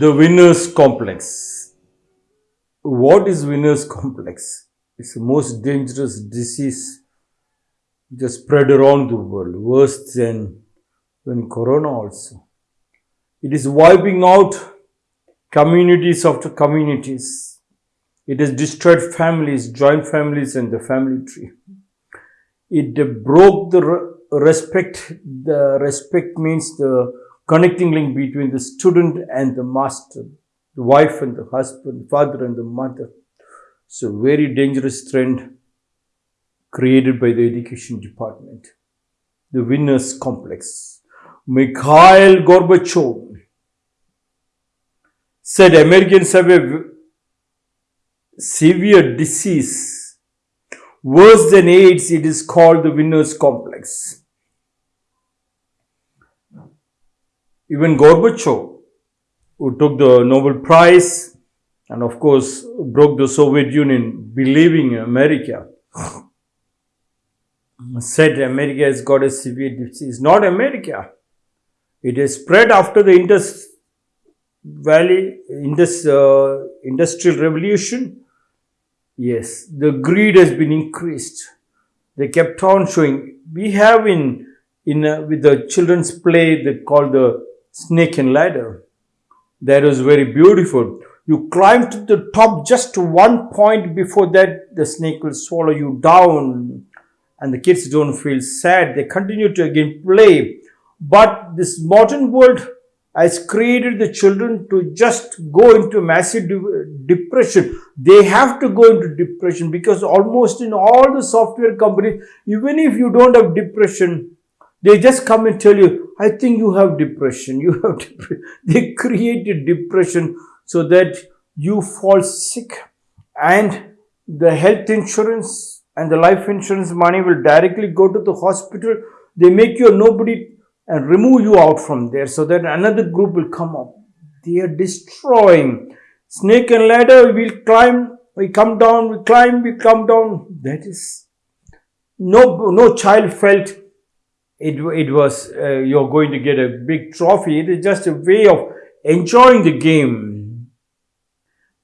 The winner's complex. What is winner's complex? It's the most dangerous disease just spread around the world, worse than when corona also. It is wiping out communities after communities. It has destroyed families, joint families, and the family tree. It broke the respect. The respect means the connecting link between the student and the master, the wife and the husband, father and the mother. It's a very dangerous trend created by the education department. The winner's complex. Mikhail Gorbachev said Americans have a severe disease. Worse than AIDS, it is called the winner's complex. Even Gorbachev, who took the Nobel Prize and of course broke the Soviet Union, believing America, said America has got a severe disease. Not America. It has spread after the Indus Valley, Indus, uh, Industrial Revolution. Yes, the greed has been increased. They kept on showing. We have in in uh, with the children's play they call the snake and ladder. That was very beautiful. You climb to the top just one point before that the snake will swallow you down and the kids don't feel sad. They continue to again play. But this modern world has created the children to just go into massive de depression. They have to go into depression because almost in all the software companies, even if you don't have depression, they just come and tell you, I think you have depression. You have depression. They created depression so that you fall sick and the health insurance and the life insurance money will directly go to the hospital. They make you a nobody and remove you out from there so that another group will come up. They are destroying. Snake and ladder, we'll climb, we come down, we climb, we come down. That is, no, no child felt it, it was, uh, you're going to get a big trophy. It is just a way of enjoying the game.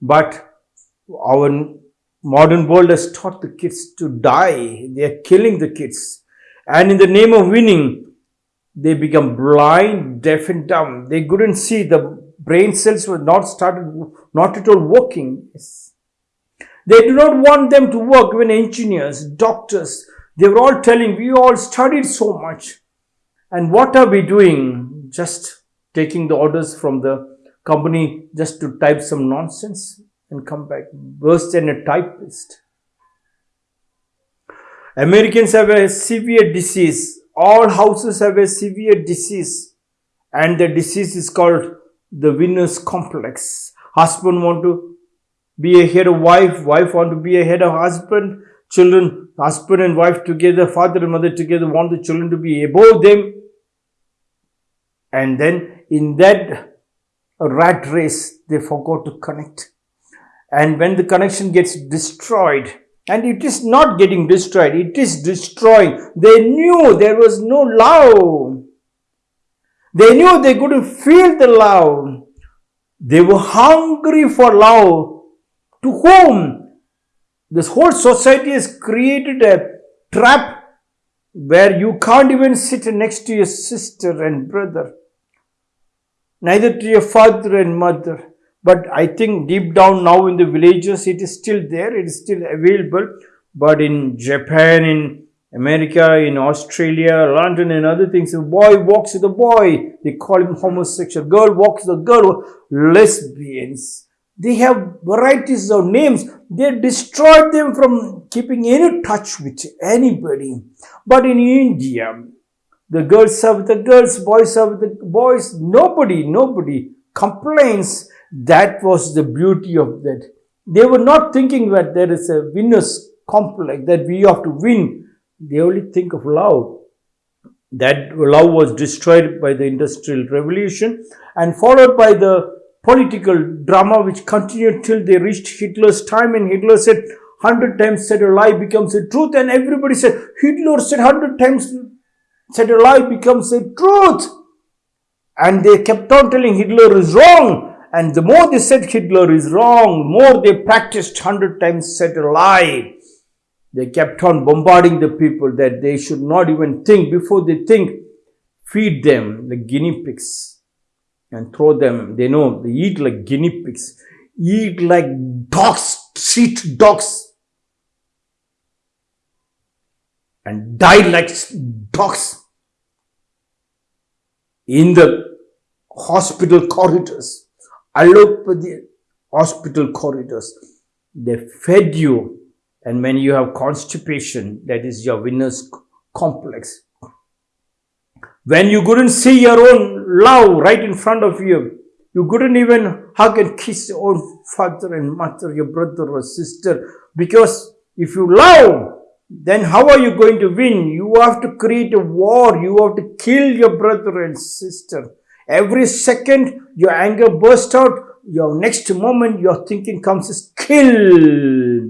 But our modern world has taught the kids to die. They are killing the kids. And in the name of winning, they become blind, deaf and dumb. They couldn't see. The brain cells were not started, not at all working. They do not want them to work when engineers, doctors, they were all telling, we all studied so much. And what are we doing? Just taking the orders from the company just to type some nonsense and come back worse than a typist. Americans have a severe disease. All houses have a severe disease and the disease is called the winner's complex. Husband want to be a head of wife, wife want to be a head of husband, children, husband and wife together, father and mother together want the children to be above them. And then in that rat race, they forgot to connect. And when the connection gets destroyed and it is not getting destroyed it is destroying. They knew there was no love. They knew they couldn't feel the love. They were hungry for love. To whom this whole society has created a trap where you can't even sit next to your sister and brother neither to your father and mother but I think deep down now in the villages, it is still there, it is still available. But in Japan, in America, in Australia, London and other things, a boy walks with a boy, they call him homosexual. Girl walks with a girl, lesbians. They have varieties of names. They destroyed them from keeping any touch with anybody. But in India, the girls with the girls, boys with the boys. Nobody, nobody complains that was the beauty of that. They were not thinking that there is a winner's complex, that we have to win. They only think of love. That love was destroyed by the Industrial Revolution and followed by the political drama which continued till they reached Hitler's time and Hitler said, hundred times said a lie becomes a truth and everybody said, Hitler said hundred times said a lie becomes a truth. And they kept on telling Hitler is wrong And the more they said Hitler is wrong, more they practiced hundred times said a lie. They kept on bombarding the people that they should not even think. Before they think, feed them like guinea pigs and throw them. They know they eat like guinea pigs, eat like dogs, street dogs, and die like dogs in the hospital corridors, allopathy hospital corridors. They fed you, and when you have constipation, that is your winner's complex. When you couldn't see your own love right in front of you, you couldn't even hug and kiss your own father and mother, your brother or sister, because if you love, then how are you going to win? You have to create a war. You have to kill your brother and sister. Every second your anger bursts out, your next moment your thinking comes is kill.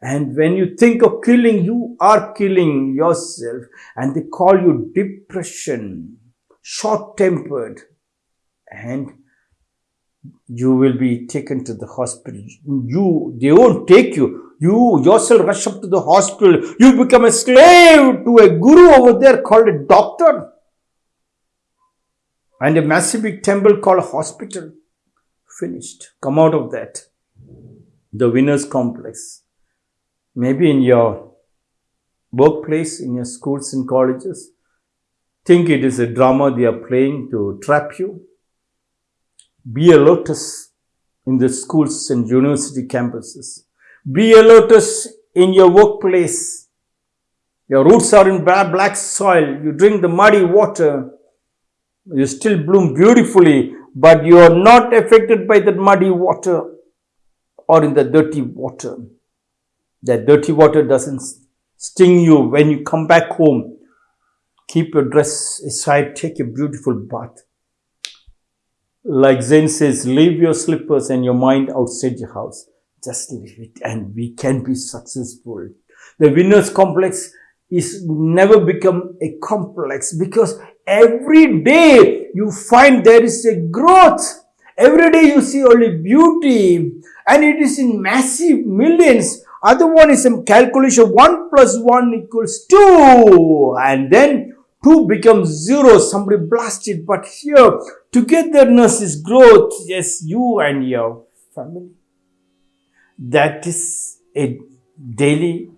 And when you think of killing, you are killing yourself. And they call you depression, short tempered. And you will be taken to the hospital. You, they won't take you. You yourself rush up to the hospital. You become a slave to a guru over there called a doctor. And a massive big temple called a hospital. Finished. Come out of that. The winner's complex. Maybe in your workplace, in your schools and colleges. Think it is a drama they are playing to trap you be a lotus in the schools and university campuses. Be a lotus in your workplace. Your roots are in black soil. You drink the muddy water. You still bloom beautifully, but you are not affected by that muddy water or in the dirty water. That dirty water doesn't sting you when you come back home. Keep your dress aside, take a beautiful bath. Like Zen says, leave your slippers and your mind outside your house. Just leave it and we can be successful. The winner's complex is never become a complex because every day you find there is a growth. Every day you see only beauty and it is in massive millions. Other one is a calculation 1 plus 1 equals 2 and then 2 becomes 0. Somebody blasted but here Togetherness is growth. Yes, you and your family. That is a daily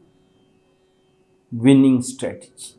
winning strategy.